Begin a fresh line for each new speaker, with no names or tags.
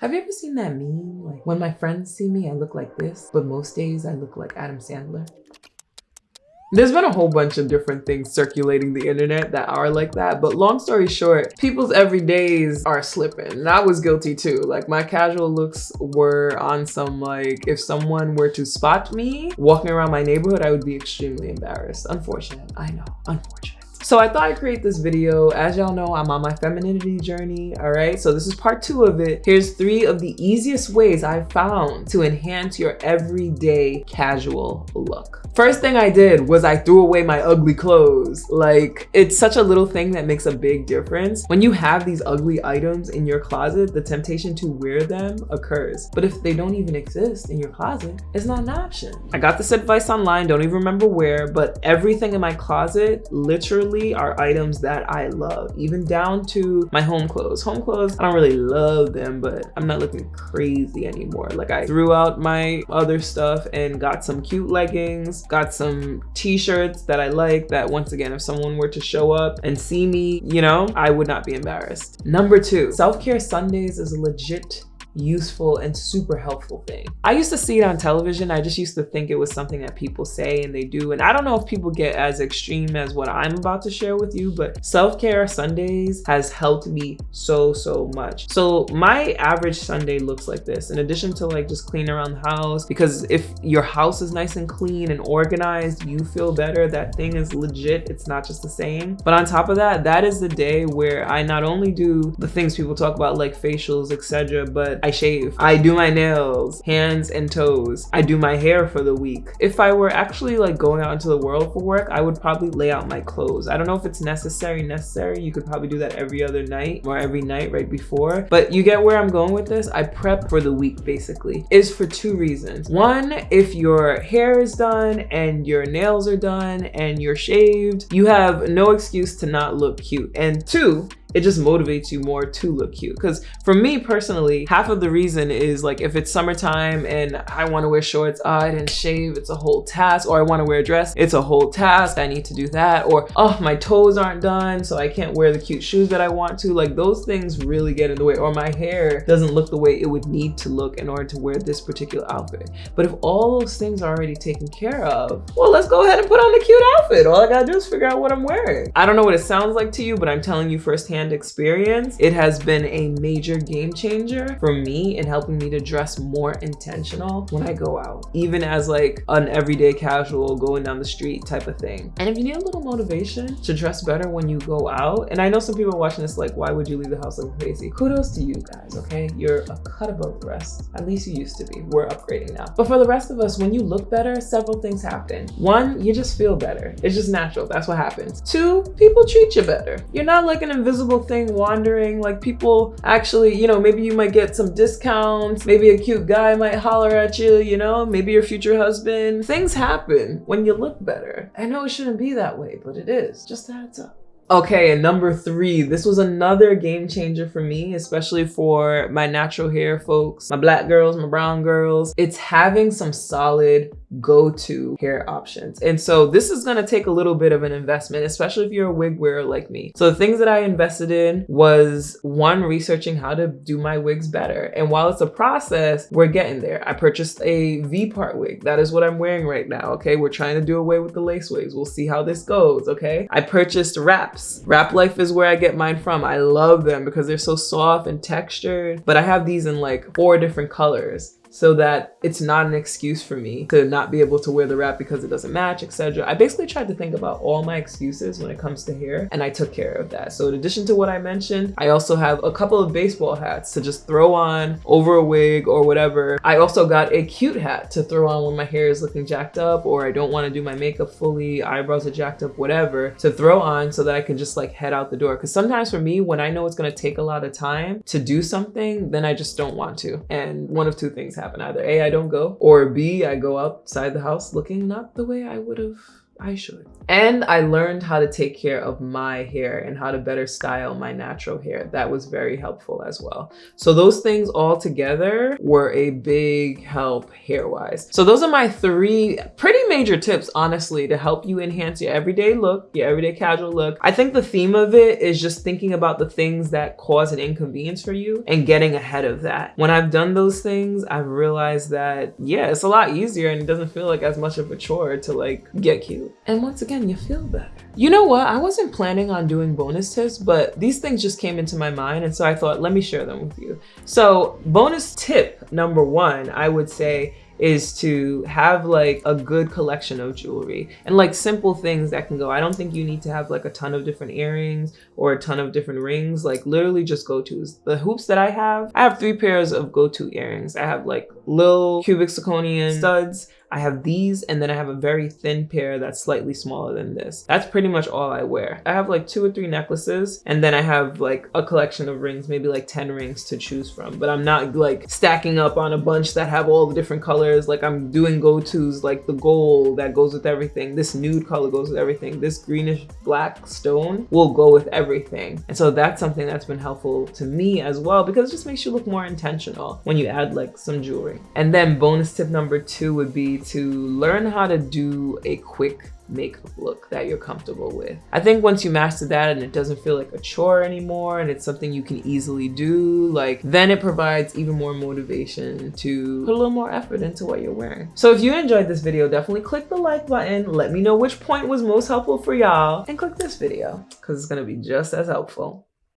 Have you ever seen that meme? Like, when my friends see me, I look like this, but most days I look like Adam Sandler. There's been a whole bunch of different things circulating the internet that are like that, but long story short, people's everydays are slipping. And I was guilty too. Like my casual looks were on some like, if someone were to spot me walking around my neighborhood, I would be extremely embarrassed. Unfortunate, I know, unfortunate. So I thought I'd create this video. As y'all know, I'm on my femininity journey, all right? So this is part two of it. Here's three of the easiest ways I've found to enhance your everyday casual look. First thing I did was I threw away my ugly clothes. Like, it's such a little thing that makes a big difference. When you have these ugly items in your closet, the temptation to wear them occurs. But if they don't even exist in your closet, it's not an option. I got this advice online, don't even remember where, but everything in my closet literally are items that I love, even down to my home clothes. Home clothes, I don't really love them, but I'm not looking crazy anymore. Like I threw out my other stuff and got some cute leggings, got some t-shirts that I like that once again, if someone were to show up and see me, you know, I would not be embarrassed. Number two, self-care Sundays is a legit useful and super helpful thing. I used to see it on television. I just used to think it was something that people say and they do. And I don't know if people get as extreme as what I'm about to share with you, but self-care Sundays has helped me so, so much. So my average Sunday looks like this. In addition to like just clean around the house, because if your house is nice and clean and organized, you feel better. That thing is legit. It's not just the same. But on top of that, that is the day where I not only do the things people talk about like facials, etc., but I shave. I do my nails, hands and toes. I do my hair for the week. If I were actually like going out into the world for work, I would probably lay out my clothes. I don't know if it's necessary, necessary. You could probably do that every other night or every night right before. But you get where I'm going with this? I prep for the week basically. Is for two reasons. One, if your hair is done and your nails are done and you're shaved, you have no excuse to not look cute. And two, it just motivates you more to look cute. Because for me personally, half of the reason is like if it's summertime and I want to wear shorts, oh, I didn't shave, it's a whole task. Or I want to wear a dress, it's a whole task. I need to do that. Or oh, my toes aren't done, so I can't wear the cute shoes that I want to. Like those things really get in the way. Or my hair doesn't look the way it would need to look in order to wear this particular outfit. But if all those things are already taken care of, well, let's go ahead and put on the cute outfit. All I gotta do is figure out what I'm wearing. I don't know what it sounds like to you, but I'm telling you firsthand experience, it has been a major game changer for me in helping me to dress more intentional when I go out, even as like an everyday casual going down the street type of thing. And if you need a little motivation to dress better when you go out, and I know some people are watching this like, why would you leave the house looking crazy? Kudos to you guys, okay? You're a cut above the rest. At least you used to be. We're upgrading now. But for the rest of us, when you look better, several things happen. One, you just feel better. It's just natural. That's what happens. Two, people treat you better. You're not like an invisible thing wandering like people actually you know maybe you might get some discounts maybe a cute guy might holler at you you know maybe your future husband. Things happen when you look better. I know it shouldn't be that way but it is. Just a heads up. Okay, and number three, this was another game changer for me, especially for my natural hair folks, my black girls, my brown girls. It's having some solid go-to hair options. And so this is gonna take a little bit of an investment, especially if you're a wig wearer like me. So the things that I invested in was one, researching how to do my wigs better. And while it's a process, we're getting there. I purchased a V-part wig. That is what I'm wearing right now, okay? We're trying to do away with the lace wigs. We'll see how this goes, okay? I purchased wraps. Wrap Life is where I get mine from. I love them because they're so soft and textured, but I have these in like four different colors so that it's not an excuse for me to not be able to wear the wrap because it doesn't match, etc. I basically tried to think about all my excuses when it comes to hair and I took care of that. So in addition to what I mentioned, I also have a couple of baseball hats to just throw on over a wig or whatever. I also got a cute hat to throw on when my hair is looking jacked up or I don't want to do my makeup fully, eyebrows are jacked up, whatever, to throw on so that I can just like head out the door. Because sometimes for me, when I know it's going to take a lot of time to do something, then I just don't want to. And one of two things happen happen. Either A, I don't go, or B, I go outside the house looking not the way I would have I should. And I learned how to take care of my hair and how to better style my natural hair. That was very helpful as well. So those things all together were a big help hair-wise. So those are my three pretty major tips, honestly, to help you enhance your everyday look, your everyday casual look. I think the theme of it is just thinking about the things that cause an inconvenience for you and getting ahead of that. When I've done those things, I've realized that, yeah, it's a lot easier and it doesn't feel like as much of a chore to like get cute. And once again, you feel better. You know what? I wasn't planning on doing bonus tips, but these things just came into my mind. And so I thought, let me share them with you. So bonus tip number one, I would say is to have like a good collection of jewelry and like simple things that can go. I don't think you need to have like a ton of different earrings or a ton of different rings, like literally just go-tos. The hoops that I have, I have three pairs of go-to earrings. I have like little cubic zirconia studs I have these and then I have a very thin pair that's slightly smaller than this. That's pretty much all I wear. I have like two or three necklaces and then I have like a collection of rings, maybe like 10 rings to choose from. But I'm not like stacking up on a bunch that have all the different colors. Like I'm doing go-tos like the gold that goes with everything. This nude color goes with everything. This greenish black stone will go with everything. And so that's something that's been helpful to me as well because it just makes you look more intentional when you add like some jewelry. And then bonus tip number two would to learn how to do a quick makeup look that you're comfortable with. I think once you master that and it doesn't feel like a chore anymore and it's something you can easily do, like then it provides even more motivation to put a little more effort into what you're wearing. So if you enjoyed this video, definitely click the like button. Let me know which point was most helpful for y'all and click this video because it's going to be just as helpful.